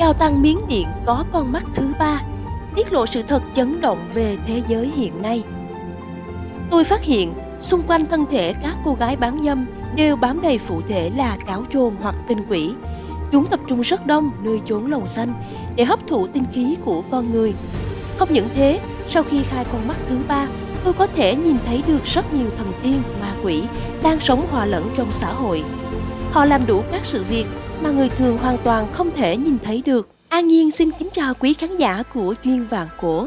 Cao Tăng Miến Điện có con mắt thứ ba, tiết lộ sự thật chấn động về thế giới hiện nay. Tôi phát hiện xung quanh thân thể các cô gái bán dâm đều bám đầy phụ thể là cáo trồn hoặc tinh quỷ. Chúng tập trung rất đông nơi chốn lầu xanh để hấp thụ tinh khí của con người. Không những thế, sau khi khai con mắt thứ ba, tôi có thể nhìn thấy được rất nhiều thần tiên, ma quỷ đang sống hòa lẫn trong xã hội. Họ làm đủ các sự việc mà người thường hoàn toàn không thể nhìn thấy được. An Nhiên xin kính chào quý khán giả của Duyên Vạn Cổ.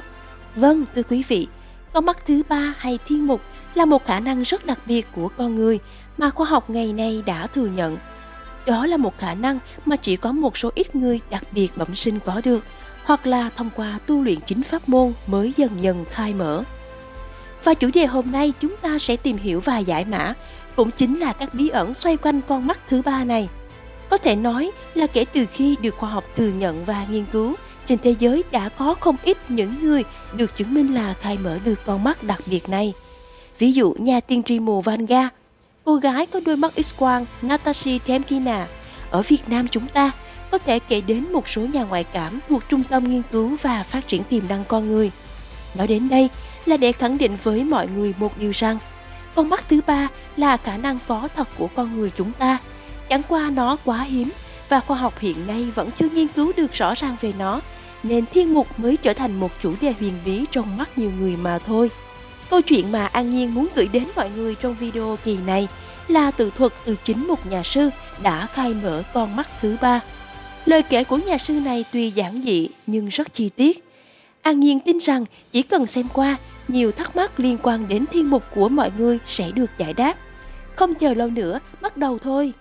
Vâng, thưa quý vị, con mắt thứ ba hay thiên mục là một khả năng rất đặc biệt của con người mà khoa học ngày nay đã thừa nhận. Đó là một khả năng mà chỉ có một số ít người đặc biệt bẩm sinh có được, hoặc là thông qua tu luyện chính pháp môn mới dần dần khai mở. Và chủ đề hôm nay chúng ta sẽ tìm hiểu và giải mã cũng chính là các bí ẩn xoay quanh con mắt thứ ba này. Có thể nói là kể từ khi được khoa học thừa nhận và nghiên cứu, trên thế giới đã có không ít những người được chứng minh là khai mở được con mắt đặc biệt này. Ví dụ nhà tiên tri mù Vanga, cô gái có đôi mắt X-quang Natasha Temkina. Ở Việt Nam chúng ta có thể kể đến một số nhà ngoại cảm thuộc Trung tâm Nghiên cứu và Phát triển tiềm năng con người. Nói đến đây là để khẳng định với mọi người một điều rằng con mắt thứ ba là khả năng có thật của con người chúng ta. Chẳng qua nó quá hiếm và khoa học hiện nay vẫn chưa nghiên cứu được rõ ràng về nó, nên thiên mục mới trở thành một chủ đề huyền bí trong mắt nhiều người mà thôi. Câu chuyện mà An Nhiên muốn gửi đến mọi người trong video kỳ này là tự thuật từ chính một nhà sư đã khai mở con mắt thứ ba. Lời kể của nhà sư này tuy giản dị nhưng rất chi tiết. An Nhiên tin rằng chỉ cần xem qua, nhiều thắc mắc liên quan đến thiên mục của mọi người sẽ được giải đáp. Không chờ lâu nữa, bắt đầu thôi.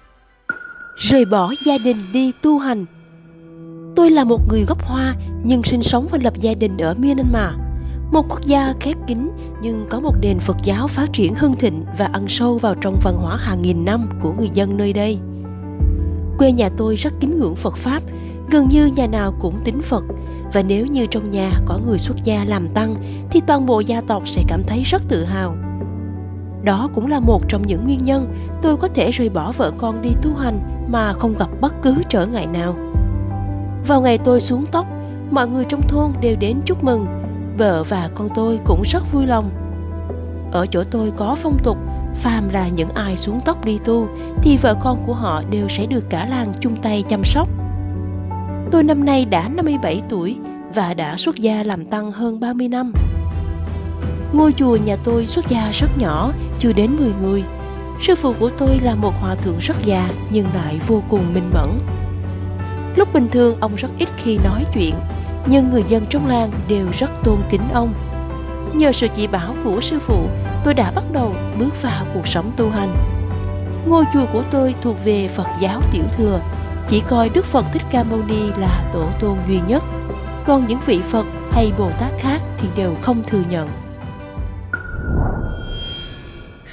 Rời bỏ gia đình đi tu hành Tôi là một người gốc Hoa nhưng sinh sống và lập gia đình ở Myanmar một quốc gia khép kín nhưng có một nền Phật giáo phát triển hưng thịnh và ăn sâu vào trong văn hóa hàng nghìn năm của người dân nơi đây. Quê nhà tôi rất kính ngưỡng Phật Pháp, gần như nhà nào cũng tín Phật và nếu như trong nhà có người xuất gia làm tăng thì toàn bộ gia tộc sẽ cảm thấy rất tự hào. Đó cũng là một trong những nguyên nhân tôi có thể rời bỏ vợ con đi tu hành mà không gặp bất cứ trở ngại nào. Vào ngày tôi xuống tóc, mọi người trong thôn đều đến chúc mừng vợ và con tôi cũng rất vui lòng. Ở chỗ tôi có phong tục, phàm là những ai xuống tóc đi tu thì vợ con của họ đều sẽ được cả làng chung tay chăm sóc. Tôi năm nay đã 57 tuổi và đã xuất gia làm tăng hơn 30 năm. Ngôi chùa nhà tôi xuất gia rất nhỏ, chưa đến 10 người. Sư phụ của tôi là một hòa thượng rất già nhưng lại vô cùng minh mẫn. Lúc bình thường ông rất ít khi nói chuyện, nhưng người dân trong làng đều rất tôn kính ông. Nhờ sự chỉ bảo của sư phụ, tôi đã bắt đầu bước vào cuộc sống tu hành. Ngôi chùa của tôi thuộc về Phật giáo Tiểu Thừa, chỉ coi Đức Phật Thích Ca Mâu Ni là tổ tôn duy nhất, còn những vị Phật hay Bồ Tát khác thì đều không thừa nhận.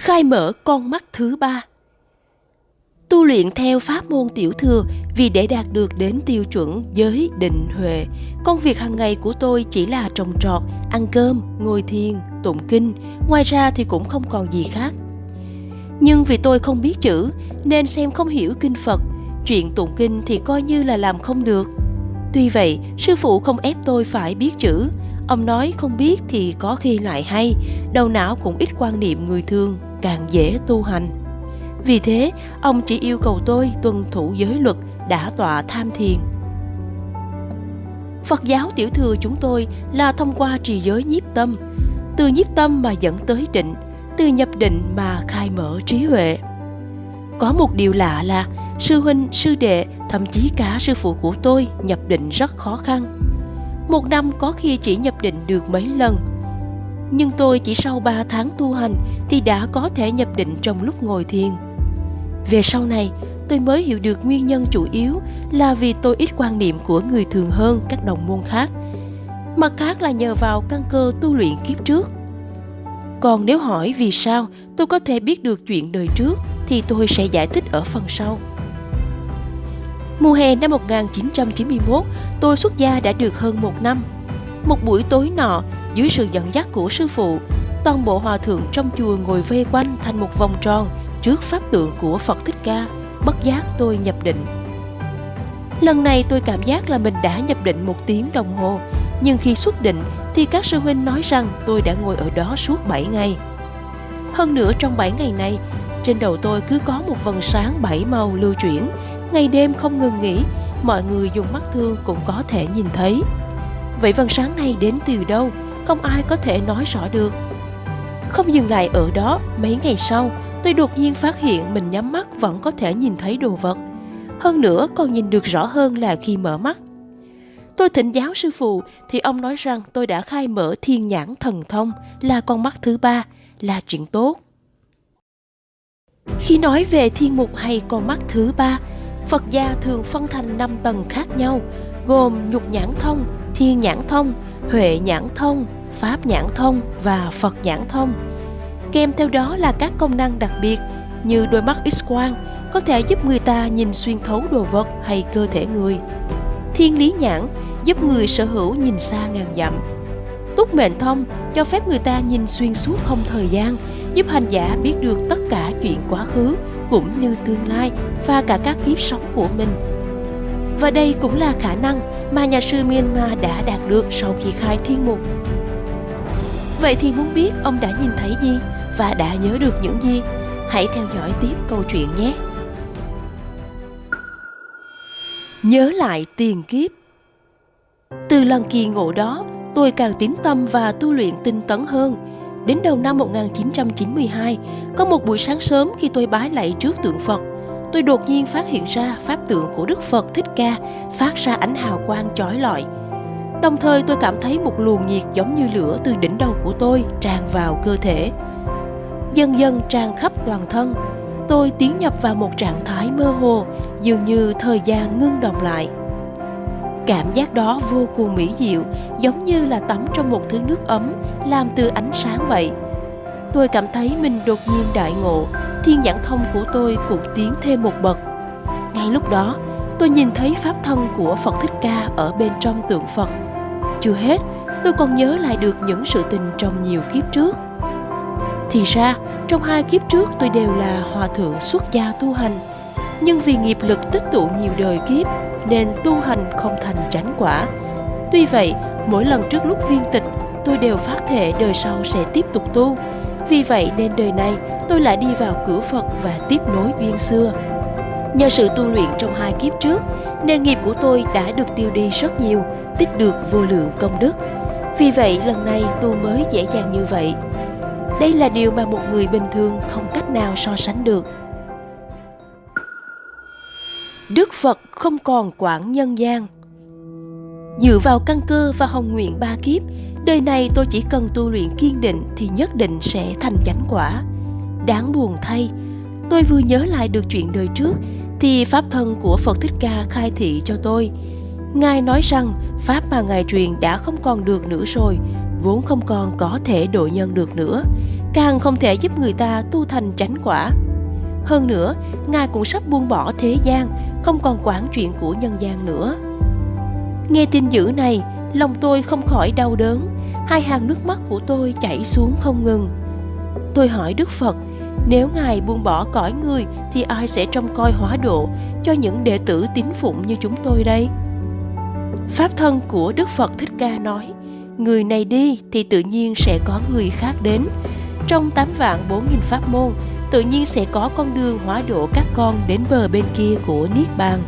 Khai mở con mắt thứ ba Tu luyện theo pháp môn tiểu thừa vì để đạt được đến tiêu chuẩn giới định huệ, công việc hàng ngày của tôi chỉ là trồng trọt, ăn cơm, ngồi thiền, tụng kinh, ngoài ra thì cũng không còn gì khác. Nhưng vì tôi không biết chữ nên xem không hiểu kinh Phật, chuyện tụng kinh thì coi như là làm không được. Tuy vậy, sư phụ không ép tôi phải biết chữ, ông nói không biết thì có khi lại hay, đầu não cũng ít quan niệm người thường, càng dễ tu hành. Vì thế, ông chỉ yêu cầu tôi tuân thủ giới luật đã tọa tham thiền. Phật giáo tiểu thừa chúng tôi là thông qua trì giới nhiếp tâm, từ nhiếp tâm mà dẫn tới định, từ nhập định mà khai mở trí huệ. Có một điều lạ là sư huynh, sư đệ, thậm chí cả sư phụ của tôi nhập định rất khó khăn. Một năm có khi chỉ nhập định được mấy lần. Nhưng tôi chỉ sau 3 tháng tu hành thì đã có thể nhập định trong lúc ngồi thiền. Về sau này, tôi mới hiểu được nguyên nhân chủ yếu là vì tôi ít quan niệm của người thường hơn các đồng môn khác. Mặt khác là nhờ vào căn cơ tu luyện kiếp trước. Còn nếu hỏi vì sao tôi có thể biết được chuyện đời trước thì tôi sẽ giải thích ở phần sau. Mùa hè năm 1991, tôi xuất gia đã được hơn một năm. Một buổi tối nọ, dưới sự dẫn dắt của sư phụ, toàn bộ hòa thượng trong chùa ngồi vây quanh thành một vòng tròn trước pháp tượng của Phật Thích Ca, bất giác tôi nhập định. Lần này tôi cảm giác là mình đã nhập định một tiếng đồng hồ, nhưng khi xuất định thì các sư huynh nói rằng tôi đã ngồi ở đó suốt 7 ngày. Hơn nữa trong 7 ngày này, trên đầu tôi cứ có một vầng sáng bảy màu lưu chuyển, ngày đêm không ngừng nghỉ, mọi người dùng mắt thương cũng có thể nhìn thấy. Vậy vầng sáng này đến từ đâu? Không ai có thể nói rõ được. Không dừng lại ở đó, mấy ngày sau, tôi đột nhiên phát hiện mình nhắm mắt vẫn có thể nhìn thấy đồ vật. Hơn nữa còn nhìn được rõ hơn là khi mở mắt. Tôi thỉnh giáo sư phụ thì ông nói rằng tôi đã khai mở thiên nhãn thần thông là con mắt thứ ba, là chuyện tốt. Khi nói về thiên mục hay con mắt thứ ba, Phật gia thường phân thành 5 tầng khác nhau, gồm nhục nhãn thông, thiên nhãn thông, huệ nhãn thông, pháp nhãn thông và Phật nhãn thông. Kèm theo đó là các công năng đặc biệt như đôi mắt X-quang có thể giúp người ta nhìn xuyên thấu đồ vật hay cơ thể người. Thiên lý nhãn giúp người sở hữu nhìn xa ngàn dặm. Túc mệnh thông cho phép người ta nhìn xuyên suốt không thời gian, giúp hành giả biết được tất cả chuyện quá khứ cũng như tương lai và cả các kiếp sống của mình. Và đây cũng là khả năng mà nhà sư Myanmar đã đạt được sau khi khai thiên mục. Vậy thì muốn biết ông đã nhìn thấy gì và đã nhớ được những gì? Hãy theo dõi tiếp câu chuyện nhé! Nhớ lại tiền kiếp Từ lần kỳ ngộ đó, tôi càng tín tâm và tu luyện tinh tấn hơn. Đến đầu năm 1992, có một buổi sáng sớm khi tôi bái lạy trước tượng Phật, tôi đột nhiên phát hiện ra pháp tượng của Đức Phật Thích Ca phát ra ánh hào quang chói lọi. Đồng thời tôi cảm thấy một luồng nhiệt giống như lửa từ đỉnh đầu của tôi tràn vào cơ thể. Dần dần tràn khắp toàn thân, tôi tiến nhập vào một trạng thái mơ hồ, dường như thời gian ngưng động lại. Cảm giác đó vô cùng mỹ diệu, giống như là tắm trong một thứ nước ấm, làm từ ánh sáng vậy. Tôi cảm thấy mình đột nhiên đại ngộ, thiên nhãn thông của tôi cũng tiến thêm một bậc. Ngay lúc đó, tôi nhìn thấy pháp thân của Phật Thích Ca ở bên trong tượng Phật. Chưa hết, tôi còn nhớ lại được những sự tình trong nhiều kiếp trước. Thì ra, trong hai kiếp trước tôi đều là hòa thượng xuất gia tu hành. Nhưng vì nghiệp lực tích tụ nhiều đời kiếp nên tu hành không thành tránh quả. Tuy vậy, mỗi lần trước lúc viên tịch, tôi đều phát thể đời sau sẽ tiếp tục tu. Vì vậy nên đời này tôi lại đi vào cửa Phật và tiếp nối duyên xưa. Nhờ sự tu luyện trong hai kiếp trước, nên nghiệp của tôi đã được tiêu đi rất nhiều, tích được vô lượng công đức. Vì vậy lần này tu mới dễ dàng như vậy. Đây là điều mà một người bình thường không cách nào so sánh được. Đức Phật không còn quản nhân gian. Dựa vào căn cơ và hồng nguyện ba kiếp, đời này tôi chỉ cần tu luyện kiên định thì nhất định sẽ thành chánh quả. Đáng buồn thay, tôi vừa nhớ lại được chuyện đời trước thì pháp thân của Phật Thích Ca khai thị cho tôi. Ngài nói rằng pháp mà Ngài truyền đã không còn được nữa rồi, vốn không còn có thể độ nhân được nữa, càng không thể giúp người ta tu thành chánh quả. Hơn nữa, Ngài cũng sắp buông bỏ thế gian, không còn quản chuyện của nhân gian nữa. Nghe tin dữ này, lòng tôi không khỏi đau đớn, hai hàng nước mắt của tôi chảy xuống không ngừng. Tôi hỏi Đức Phật, nếu Ngài buông bỏ cõi người thì ai sẽ trông coi hóa độ cho những đệ tử tín phụng như chúng tôi đây? Pháp thân của Đức Phật Thích Ca nói, người này đi thì tự nhiên sẽ có người khác đến. Trong 8 vạn 4 nghìn pháp môn, tự nhiên sẽ có con đường hóa độ các con đến bờ bên kia của Niết Bàn.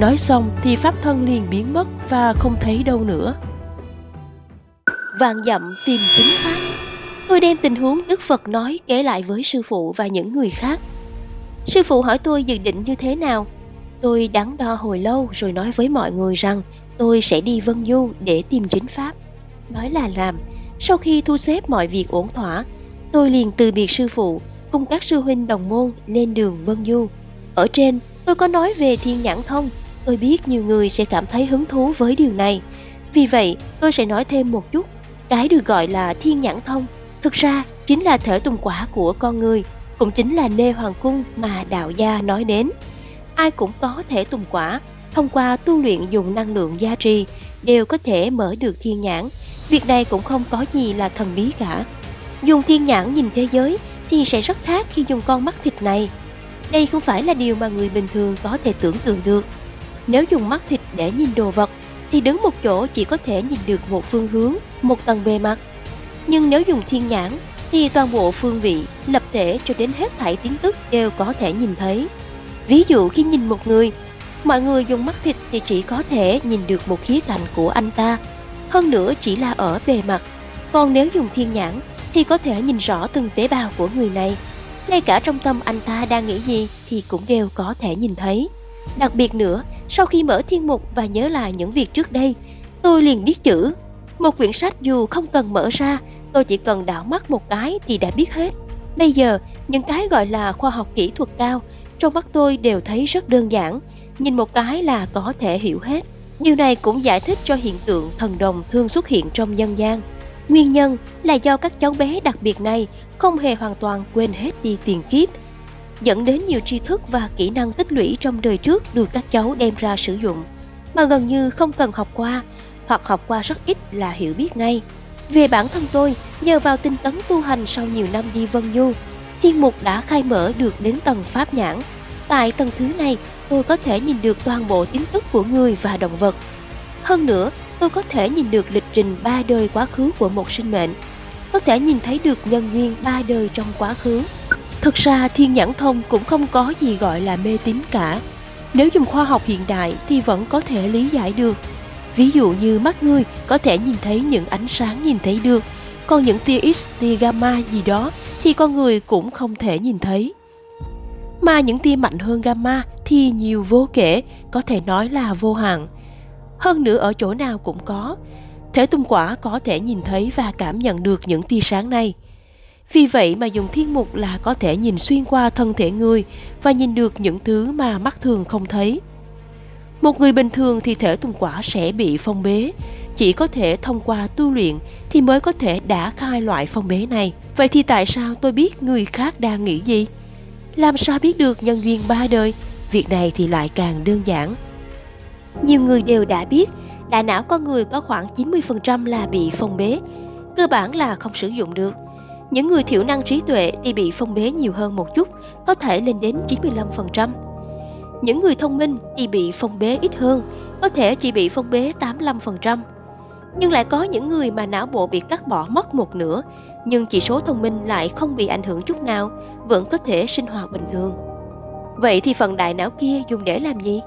Nói xong thì pháp thân liền biến mất và không thấy đâu nữa. Vàng dặm tìm chính pháp. Tôi đem tình huống Đức Phật nói kể lại với sư phụ và những người khác. Sư phụ hỏi tôi dự định như thế nào. Tôi đắn đo hồi lâu rồi nói với mọi người rằng tôi sẽ đi Vân Du để tìm chính pháp. Nói là làm, sau khi thu xếp mọi việc ổn thỏa, tôi liền từ biệt sư phụ cùng các sư huynh đồng môn lên đường Vân Du. Ở trên, tôi có nói về thiên nhãn thông. Tôi biết nhiều người sẽ cảm thấy hứng thú với điều này. Vì vậy, tôi sẽ nói thêm một chút. Cái được gọi là thiên nhãn thông, thực ra chính là thể tùng quả của con người, cũng chính là nê hoàng cung mà đạo gia nói đến. Ai cũng có thể tùng quả, thông qua tu luyện dùng năng lượng gia trì, đều có thể mở được thiên nhãn. Việc này cũng không có gì là thần bí cả. Dùng thiên nhãn nhìn thế giới thì sẽ rất khác khi dùng con mắt thịt này. Đây không phải là điều mà người bình thường có thể tưởng tượng được. Nếu dùng mắt thịt để nhìn đồ vật thì đứng một chỗ chỉ có thể nhìn được một phương hướng, một tầng bề mặt. Nhưng nếu dùng thiên nhãn thì toàn bộ phương vị, lập thể cho đến hết thảy tiếng tức đều có thể nhìn thấy. Ví dụ khi nhìn một người, mọi người dùng mắt thịt thì chỉ có thể nhìn được một khía cạnh của anh ta, hơn nữa chỉ là ở bề mặt. Còn nếu dùng thiên nhãn thì có thể nhìn rõ từng tế bào của người này. Ngay cả trong tâm anh ta đang nghĩ gì thì cũng đều có thể nhìn thấy. Đặc biệt nữa, sau khi mở thiên mục và nhớ lại những việc trước đây, tôi liền biết chữ. Một quyển sách dù không cần mở ra, tôi chỉ cần đảo mắt một cái thì đã biết hết. Bây giờ, những cái gọi là khoa học kỹ thuật cao, trong mắt tôi đều thấy rất đơn giản, nhìn một cái là có thể hiểu hết. Điều này cũng giải thích cho hiện tượng thần đồng thường xuất hiện trong nhân gian. Nguyên nhân là do các cháu bé đặc biệt này không hề hoàn toàn quên hết đi tiền kiếp, dẫn đến nhiều tri thức và kỹ năng tích lũy trong đời trước được các cháu đem ra sử dụng, mà gần như không cần học qua, hoặc học qua rất ít là hiểu biết ngay. Về bản thân tôi, nhờ vào tinh tấn tu hành sau nhiều năm đi Vân Du, thiên mục đã khai mở được đến tầng pháp nhãn. Tại tầng thứ này, tôi có thể nhìn được toàn bộ tin tức của người và động vật. Hơn nữa, tôi có thể nhìn được lịch trình ba đời quá khứ của một sinh mệnh, có thể nhìn thấy được nhân duyên ba đời trong quá khứ. Thực ra thiên nhãn thông cũng không có gì gọi là mê tín cả. Nếu dùng khoa học hiện đại thì vẫn có thể lý giải được. Ví dụ như mắt người có thể nhìn thấy những ánh sáng nhìn thấy được, còn những tia X, tia gamma gì đó thì con người cũng không thể nhìn thấy. Mà những tia mạnh hơn gamma thì nhiều vô kể, có thể nói là vô hạn. Hơn nữa ở chỗ nào cũng có, Thể tung quả có thể nhìn thấy và cảm nhận được những tia sáng này. Vì vậy mà dùng thiên mục là có thể nhìn xuyên qua thân thể người và nhìn được những thứ mà mắt thường không thấy. Một người bình thường thì thể tung quả sẽ bị phong bế, chỉ có thể thông qua tu luyện thì mới có thể đã khai loại phong bế này. Vậy thì tại sao tôi biết người khác đang nghĩ gì? Làm sao biết được nhân duyên ba đời? Việc này thì lại càng đơn giản. Nhiều người đều đã biết, đại não con người có khoảng 90% là bị phong bế, cơ bản là không sử dụng được. Những người thiểu năng trí tuệ thì bị phong bế nhiều hơn một chút, có thể lên đến 95%. Những người thông minh thì bị phong bế ít hơn, có thể chỉ bị phong bế 85%. Nhưng lại có những người mà não bộ bị cắt bỏ mất một nửa, nhưng chỉ số thông minh lại không bị ảnh hưởng chút nào, vẫn có thể sinh hoạt bình thường. Vậy thì phần đại não kia dùng để làm gì?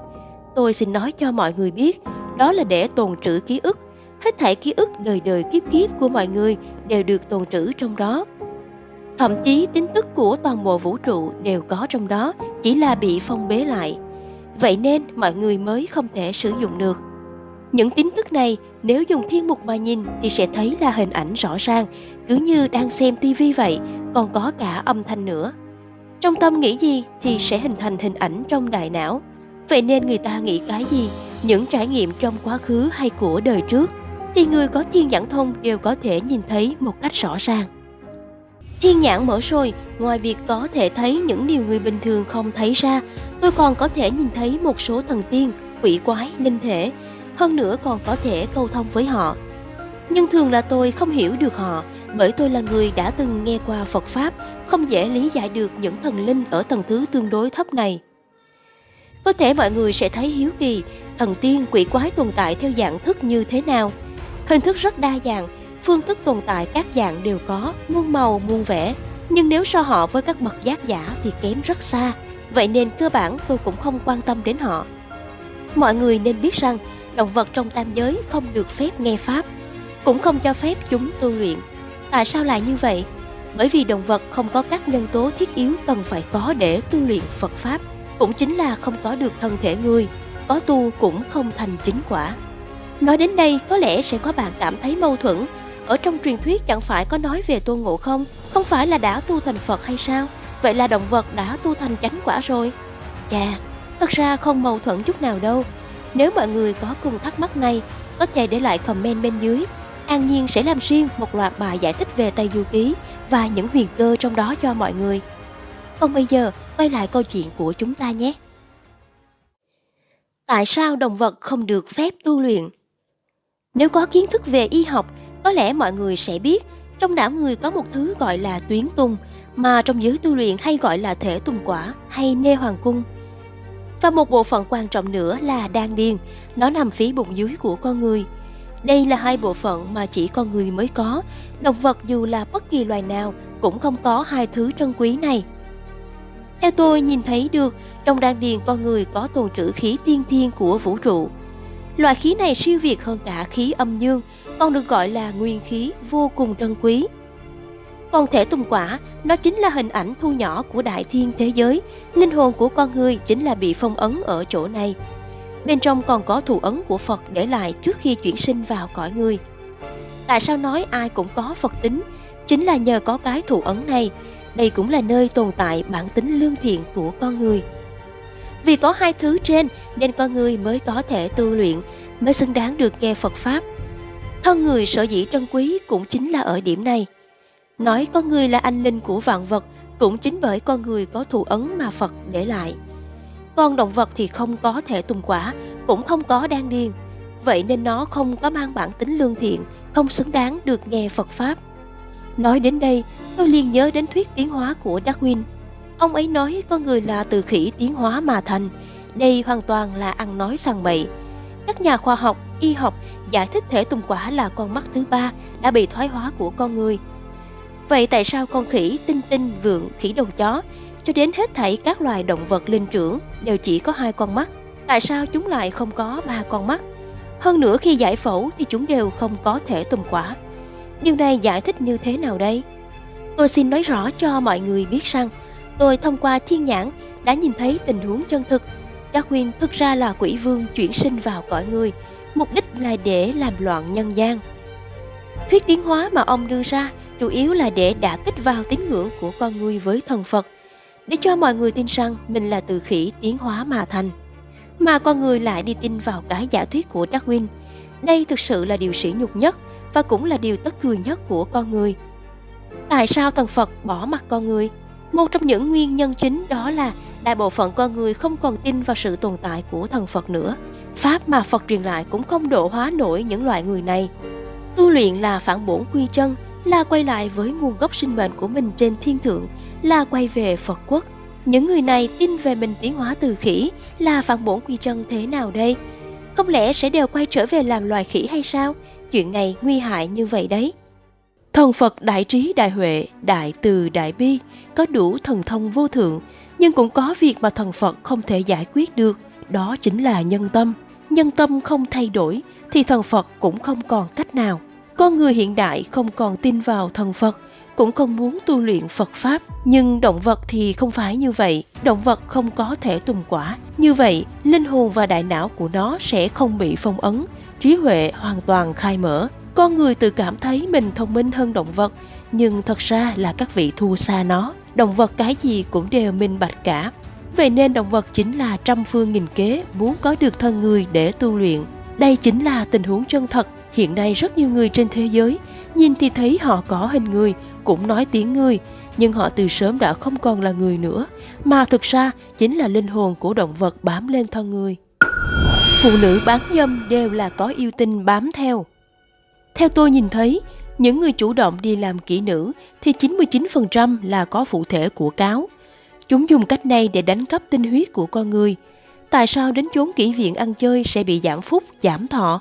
Tôi xin nói cho mọi người biết, đó là để tồn trữ ký ức. Hết thảy ký ức đời đời kiếp kiếp của mọi người đều được tồn trữ trong đó. Thậm chí tin tức của toàn bộ vũ trụ đều có trong đó, chỉ là bị phong bế lại. Vậy nên mọi người mới không thể sử dụng được. Những tin tức này nếu dùng thiên mục mà nhìn thì sẽ thấy là hình ảnh rõ ràng, cứ như đang xem tivi vậy, còn có cả âm thanh nữa. Trong tâm nghĩ gì thì sẽ hình thành hình ảnh trong đại não. Vậy nên người ta nghĩ cái gì, những trải nghiệm trong quá khứ hay của đời trước, thì người có thiên nhãn thông đều có thể nhìn thấy một cách rõ ràng. Thiên nhãn mở rồi, ngoài việc có thể thấy những điều người bình thường không thấy ra, tôi còn có thể nhìn thấy một số thần tiên, quỷ quái, linh thể, hơn nữa còn có thể câu thông với họ. Nhưng thường là tôi không hiểu được họ, bởi tôi là người đã từng nghe qua Phật Pháp, không dễ lý giải được những thần linh ở tầng thứ tương đối thấp này. Có thể mọi người sẽ thấy hiếu kỳ, thần tiên quỷ quái tồn tại theo dạng thức như thế nào. Hình thức rất đa dạng, phương thức tồn tại các dạng đều có, muôn màu, muôn vẻ. Nhưng nếu so họ với các bậc giác giả thì kém rất xa, vậy nên cơ bản tôi cũng không quan tâm đến họ. Mọi người nên biết rằng, động vật trong tam giới không được phép nghe Pháp, cũng không cho phép chúng tu luyện. Tại sao lại như vậy? Bởi vì động vật không có các nhân tố thiết yếu cần phải có để tu luyện Phật Pháp cũng chính là không có được thân thể người, có tu cũng không thành chính quả. Nói đến đây có lẽ sẽ có bạn cảm thấy mâu thuẫn, ở trong truyền thuyết chẳng phải có nói về tôn ngộ không, không phải là đã tu thành Phật hay sao? Vậy là động vật đã tu thành chánh quả rồi. Chà, thật ra không mâu thuẫn chút nào đâu. Nếu mọi người có cùng thắc mắc này, có thể để lại comment bên dưới. An Nhiên sẽ làm riêng một loạt bài giải thích về Tây Du Ký và những huyền cơ trong đó cho mọi người. Còn bây giờ, quay lại câu chuyện của chúng ta nhé. Tại sao động vật không được phép tu luyện? Nếu có kiến thức về y học, có lẽ mọi người sẽ biết trong não người có một thứ gọi là tuyến tung, mà trong giới tu luyện hay gọi là thể tùng quả hay nê hoàng cung. Và một bộ phận quan trọng nữa là đan điền, nó nằm phía bụng dưới của con người. Đây là hai bộ phận mà chỉ con người mới có, động vật dù là bất kỳ loài nào cũng không có hai thứ trân quý này. Theo tôi nhìn thấy được, trong đan điền con người có tồn trữ khí tiên thiên của vũ trụ. Loại khí này siêu việt hơn cả khí âm dương, còn được gọi là nguyên khí vô cùng trân quý. Còn thể tùng quả, nó chính là hình ảnh thu nhỏ của đại thiên thế giới, linh hồn của con người chính là bị phong ấn ở chỗ này. Bên trong còn có thủ ấn của Phật để lại trước khi chuyển sinh vào cõi người. Tại sao nói ai cũng có Phật tính? Chính là nhờ có cái thủ ấn này, đây cũng là nơi tồn tại bản tính lương thiện của con người. Vì có hai thứ trên nên con người mới có thể tu luyện, mới xứng đáng được nghe Phật Pháp. Thân người sở dĩ trân quý cũng chính là ở điểm này. Nói con người là anh linh của vạn vật cũng chính bởi con người có thù ấn mà Phật để lại. Con động vật thì không có thể tùng quả, cũng không có đan điền. Vậy nên nó không có mang bản tính lương thiện, không xứng đáng được nghe Phật Pháp. Nói đến đây, tôi liền nhớ đến thuyết tiến hóa của Darwin. Ông ấy nói con người là từ khỉ tiến hóa mà thành. Đây hoàn toàn là ăn nói sằng bậy. Các nhà khoa học, y học giải thích thể tùng quả là con mắt thứ ba đã bị thoái hóa của con người. Vậy tại sao con khỉ, tinh tinh, vượn, khỉ đầu chó cho đến hết thảy các loài động vật linh trưởng đều chỉ có hai con mắt? Tại sao chúng lại không có ba con mắt? Hơn nữa khi giải phẫu thì chúng đều không có thể tùng quả. Điều này giải thích như thế nào đây? Tôi xin nói rõ cho mọi người biết rằng tôi thông qua thiên nhãn đã nhìn thấy tình huống chân thực. Darwin thực ra là quỷ vương chuyển sinh vào cõi người, mục đích là để làm loạn nhân gian. Thuyết tiến hóa mà ông đưa ra chủ yếu là để đả kích vào tín ngưỡng của con người với thần Phật, để cho mọi người tin rằng mình là từ khỉ tiến hóa mà thành. Mà con người lại đi tin vào cái giả thuyết của Darwin. Đây thực sự là điều sỉ nhục nhất và cũng là điều tất cười nhất của con người. Tại sao thần Phật bỏ mặt con người? Một trong những nguyên nhân chính đó là đại bộ phận con người không còn tin vào sự tồn tại của thần Phật nữa. Pháp mà Phật truyền lại cũng không độ hóa nổi những loại người này. Tu luyện là phản bổn quy chân, là quay lại với nguồn gốc sinh mệnh của mình trên thiên thượng, là quay về Phật quốc. Những người này tin về mình tiến hóa từ khỉ là phản bổn quy chân thế nào đây? Không lẽ sẽ đều quay trở về làm loài khỉ hay sao? Chuyện này nguy hại như vậy đấy. Thần Phật đại trí đại huệ, đại từ đại bi, có đủ thần thông vô thượng, nhưng cũng có việc mà thần Phật không thể giải quyết được, đó chính là nhân tâm. Nhân tâm không thay đổi thì thần Phật cũng không còn cách nào. Con người hiện đại không còn tin vào thần Phật, cũng không muốn tu luyện Phật Pháp. Nhưng động vật thì không phải như vậy, động vật không có thể tùng quả. Như vậy, linh hồn và đại não của nó sẽ không bị phong ấn, trí huệ hoàn toàn khai mở. Con người tự cảm thấy mình thông minh hơn động vật, nhưng thật ra là các vị thua xa nó. Động vật cái gì cũng đều minh bạch cả. Vậy nên động vật chính là trăm phương nghìn kế muốn có được thân người để tu luyện. Đây chính là tình huống chân thật. Hiện nay rất nhiều người trên thế giới nhìn thì thấy họ có hình người, cũng nói tiếng người, nhưng họ từ sớm đã không còn là người nữa, mà thực ra chính là linh hồn của động vật bám lên thân người. Phụ nữ bán dâm đều là có yêu tinh bám theo. Theo tôi nhìn thấy, những người chủ động đi làm kỹ nữ thì 99% là có phụ thể của cáo. Chúng dùng cách này để đánh cắp tinh huyết của con người. Tại sao đến chốn kỹ viện ăn chơi sẽ bị giảm phúc, giảm thọ?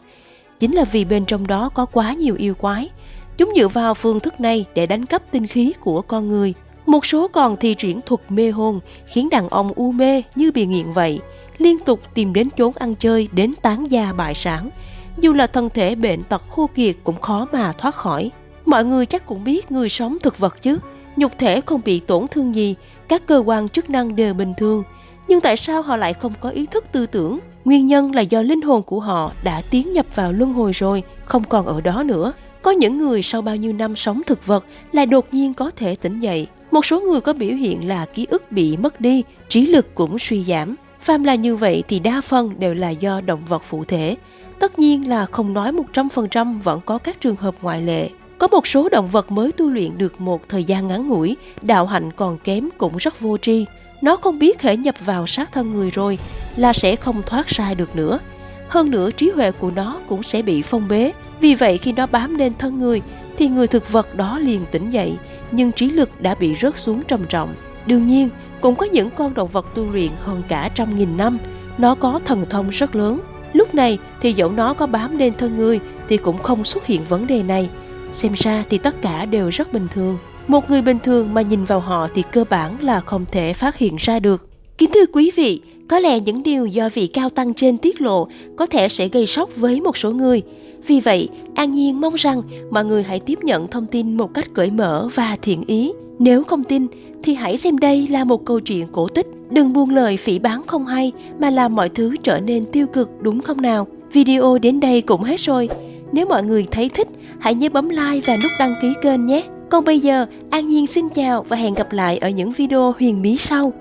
Chính là vì bên trong đó có quá nhiều yêu quái. Chúng dựa vào phương thức này để đánh cắp tinh khí của con người. Một số còn thi triển thuật mê hồn khiến đàn ông u mê như bị nghiện vậy, liên tục tìm đến chốn ăn chơi đến tán gia bại sản, dù là thân thể bệnh tật khô kiệt cũng khó mà thoát khỏi. Mọi người chắc cũng biết người sống thực vật chứ, nhục thể không bị tổn thương gì, các cơ quan chức năng đều bình thường. Nhưng tại sao họ lại không có ý thức tư tưởng? Nguyên nhân là do linh hồn của họ đã tiến nhập vào luân hồi rồi, không còn ở đó nữa. Có những người sau bao nhiêu năm sống thực vật lại đột nhiên có thể tỉnh dậy. Một số người có biểu hiện là ký ức bị mất đi, trí lực cũng suy giảm. Phàm là như vậy thì đa phần đều là do động vật phụ thể. Tất nhiên là không nói 100% vẫn có các trường hợp ngoại lệ. Có một số động vật mới tu luyện được một thời gian ngắn ngủi, đạo hạnh còn kém cũng rất vô tri. Nó không biết hệ nhập vào sát thân người rồi là sẽ không thoát ra được nữa. Hơn nữa trí huệ của nó cũng sẽ bị phong bế. Vì vậy khi nó bám lên thân người thì người thực vật đó liền tỉnh dậy nhưng trí lực đã bị rớt xuống trầm trọng. Đương nhiên, cũng có những con động vật tu luyện hơn cả trăm nghìn năm nó có thần thông rất lớn. Lúc này thì dẫu nó có bám lên thân người thì cũng không xuất hiện vấn đề này. Xem ra thì tất cả đều rất bình thường. Một người bình thường mà nhìn vào họ thì cơ bản là không thể phát hiện ra được. Kính thưa quý vị, có lẽ những điều do vị cao tăng trên tiết lộ có thể sẽ gây sốc với một số người. Vì vậy, An Nhiên mong rằng mọi người hãy tiếp nhận thông tin một cách cởi mở và thiện ý. Nếu không tin, thì hãy xem đây là một câu chuyện cổ tích. Đừng buông lời phỉ bán không hay mà làm mọi thứ trở nên tiêu cực đúng không nào? Video đến đây cũng hết rồi. Nếu mọi người thấy thích, hãy nhớ bấm like và nút đăng ký kênh nhé. Còn bây giờ, An Nhiên xin chào và hẹn gặp lại ở những video huyền bí sau.